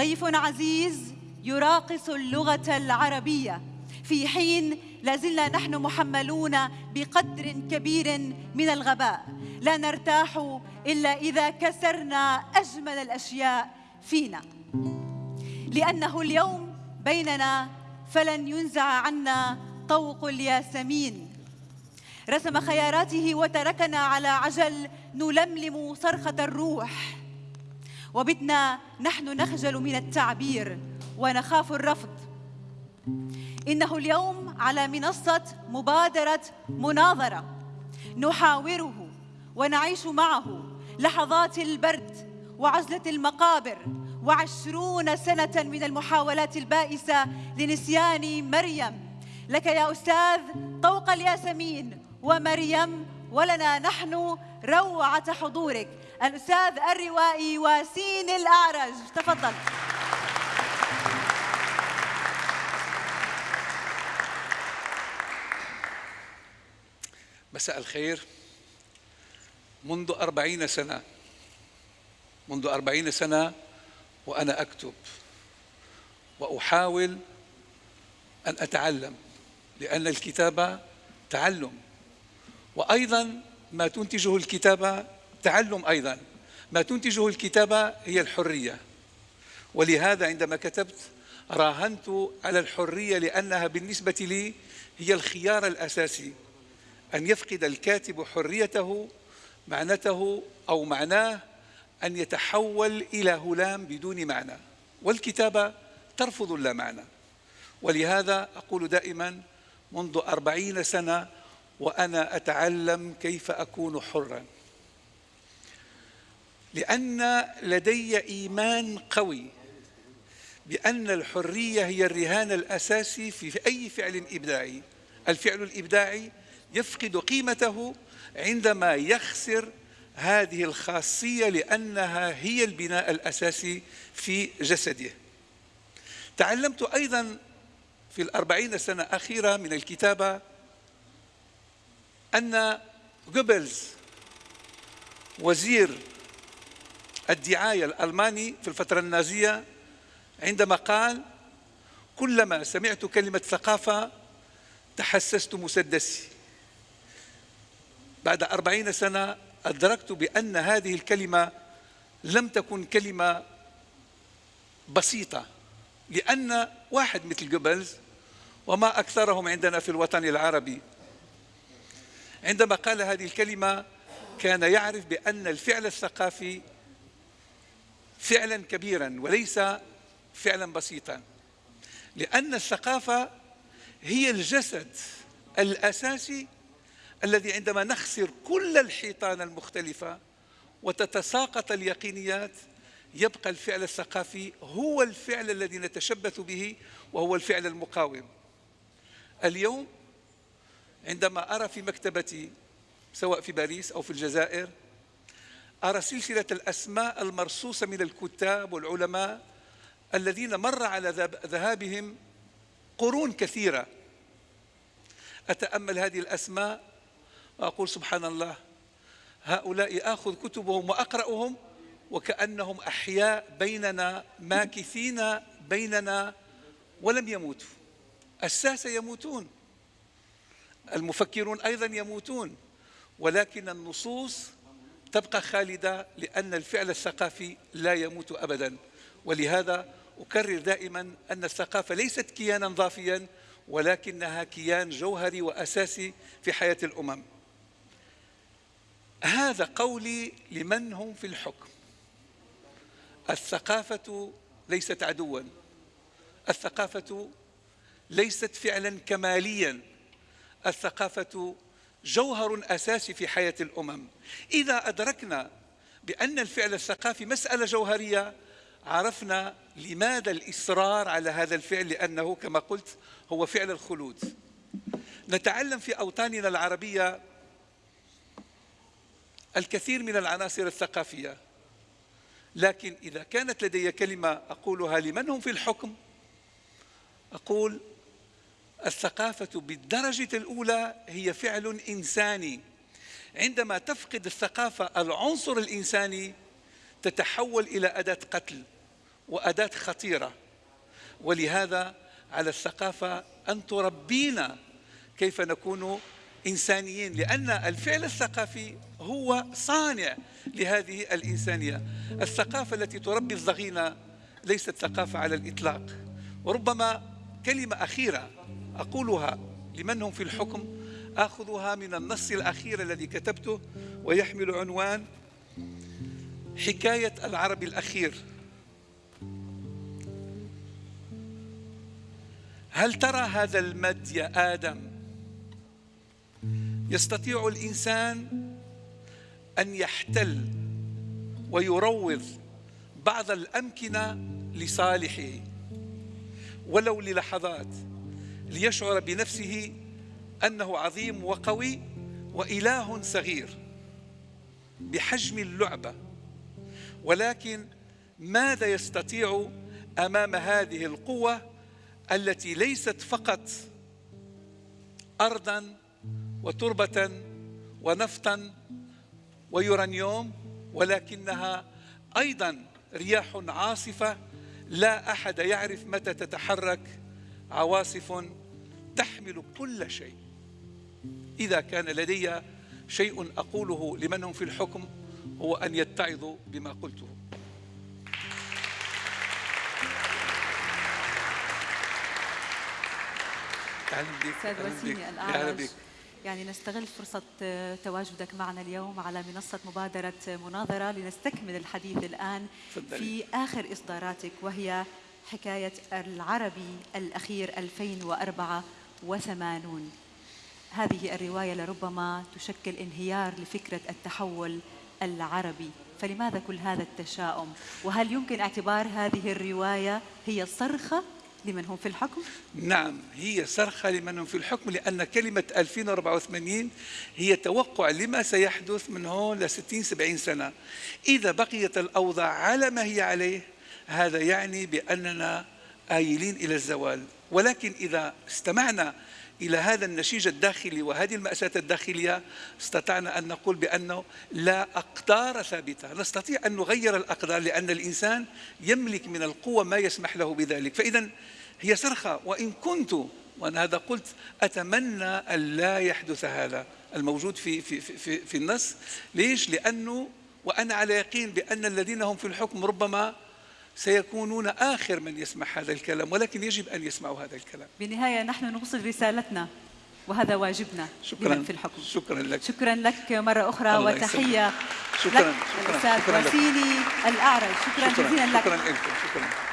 ضيف عزيز يراقص اللغة العربية. في حين لازلنا نحن محملون بقدر كبير من الغباء. لا نرتاح إلا إذا كسرنا أجمل الأشياء فينا. لأنه اليوم بيننا فلن ينزع عنا طوق الياسمين. رسم خياراته وتركنا على عجل نلملم صرخة الروح. وبتنا نحن نخجل من التعبير ونخاف الرفض. إنه اليوم على منصة مبادرة مناظرة نحاوره ونعيش معه لحظات البرد وعزلة المقابر وعشرون سنة من المحاولات البائسة لنسيان مريم. لك يا أستاذ طوق الياسمين ومريم ولنا نحن روعة حضورك. الأستاذ الروائي واسين الأعرج. تفضل. مساء الخير. منذ أربعين سنة. منذ أربعين سنة وأنا أكتب. وأحاول أن أتعلم لأن الكتابة تعلم. وأيضا ما تنتجه الكتابة تعلم أيضا. ما تنتجه الكتابة هي الحرية. ولهذا عندما كتبت راهنت على الحرية لأنها بالنسبة لي هي الخيار الأساسي. أن يفقد الكاتب حريته معنته أو معناه أن يتحول إلى هلام بدون معنى. والكتابة ترفض اللا معنى ولهذا أقول دائما منذ أربعين سنة وأنا أتعلم كيف أكون حرا. لأن لدي إيمان قوي بأن الحرية هي الرهان الأساسي في أي فعل إبداعي. الفعل الإبداعي يفقد قيمته عندما يخسر هذه الخاصية لأنها هي البناء الأساسي في جسده. تعلمت أيضا في الأربعين سنة أخيرة من الكتابة أن جوبلز وزير الدعاية الألماني في الفترة النازية عندما قال كلما سمعت كلمة ثقافة تحسست مسدسي. بعد أربعين سنة أدركت بأن هذه الكلمة لم تكن كلمة بسيطة لأن واحد مثل جوبلز وما أكثرهم عندنا في الوطن العربي. عندما قال هذه الكلمة كان يعرف بأن الفعل الثقافي فعلا كبيرا وليس فعلا بسيطا لأن الثقافة هي الجسد الأساسي الذي عندما نخسر كل الحيطان المختلفة وتتساقط اليقينيات يبقى الفعل الثقافي هو الفعل الذي نتشبث به وهو الفعل المقاوم. اليوم عندما أرى في مكتبتي سواء في باريس أو في الجزائر أرى سلسلة الأسماء المرصوصة من الكتاب والعلماء الذين مر على ذهابهم قرون كثيرة. أتأمل هذه الأسماء وأقول سبحان الله هؤلاء آخذ كتبهم وأقرأهم وكأنهم أحياء بيننا ماكثين بيننا ولم يموتوا. الساسة يموتون المفكرون أيضا يموتون ولكن النصوص تبقى خالدة لأن الفعل الثقافي لا يموت أبدا. ولهذا أكرر دائما أن الثقافة ليست كيانا ضافيا ولكنها كيان جوهري وأساسي في حياة الأمم. هذا قولي لمن هم في الحكم. الثقافة ليست عدوا. الثقافة ليست فعلا كماليا. الثقافة جوهر أساسي في حياة الأمم. إذا أدركنا بأن الفعل الثقافي مسألة جوهرية عرفنا لماذا الإصرار على هذا الفعل لأنه كما قلت هو فعل الخلود. نتعلم في أوطاننا العربية الكثير من العناصر الثقافية. لكن إذا كانت لدي كلمة أقولها لمن هم في الحكم؟ أقول الثقافة بالدرجة الأولى هي فعل إنساني. عندما تفقد الثقافة العنصر الإنساني تتحول إلى أداة قتل وأداة خطيرة. ولهذا على الثقافة أن تربينا كيف نكون إنسانيين لأن الفعل الثقافي هو صانع لهذه الإنسانية. الثقافة التي تربي الضغينة ليست ثقافة على الإطلاق. وربما كلمة أخيرة أقولها لمن هم في الحكم. آخذها من النص الأخير الذي كتبته ويحمل عنوان حكاية العربي الأخير. هل ترى هذا المد يا آدم؟ يستطيع الإنسان أن يحتل ويروض بعض الأمكنة لصالحه. ولو للحظات ليشعر بنفسه أنه عظيم وقوي وإله صغير بحجم اللعبة. ولكن ماذا يستطيع أمام هذه القوة التي ليست فقط أرضا وتربة ونفطا ويورانيوم ولكنها أيضا رياح عاصفة لا أحد يعرف متى تتحرك عواصف تحمل كل شيء. إذا كان لدي شيء أقوله لمن هم في الحكم هو أن يتعظوا بما قلته. أستاذ وسيمي الأعرج. يعني نستغل فرصة تواجدك معنا اليوم على منصة مبادرة مناظرة لنستكمل الحديث الآن. في آخر إصداراتك وهي حكاية العربي الأخير 2084 هذه الرواية لربما تشكل انهيار لفكرة التحول العربي. فلماذا كل هذا التشاؤم؟ وهل يمكن اعتبار هذه الرواية هي صرخة لمن هم في الحكم؟ نعم هي صرخة لمن هم في الحكم لأن كلمة 2084 هي توقع لما سيحدث من هون ل 60 70 سنة. إذا بقيت الأوضاع على ما هي عليه هذا يعني بأننا آيلين إلى الزوال. ولكن إذا استمعنا إلى هذا النشيج الداخلي وهذه المأساة الداخلية استطعنا أن نقول بأنه لا أقدار ثابتة. نستطيع أن نغير الأقدار لأن الإنسان يملك من القوة ما يسمح له بذلك. فإذا هي صرخة وإن كنت وأنا هذا قلت أتمنى أن لا يحدث هذا الموجود في, في, في, في النص. ليش؟ لأنه وأنا على يقين بأن الذين هم في الحكم ربما سيكونون آخر من يسمع هذا الكلام ولكن يجب أن يسمعوا هذا الكلام. بالنهاية نحن نوصل رسالتنا وهذا واجبنا شكرا. في الحكم. شكرا لك. شكرا لك مرة أخرى وتحية شكرا لك الأستاذ وسيلي الأعرج. شكرا, شكرا جزيلا لك. شكرا لكم شكرا.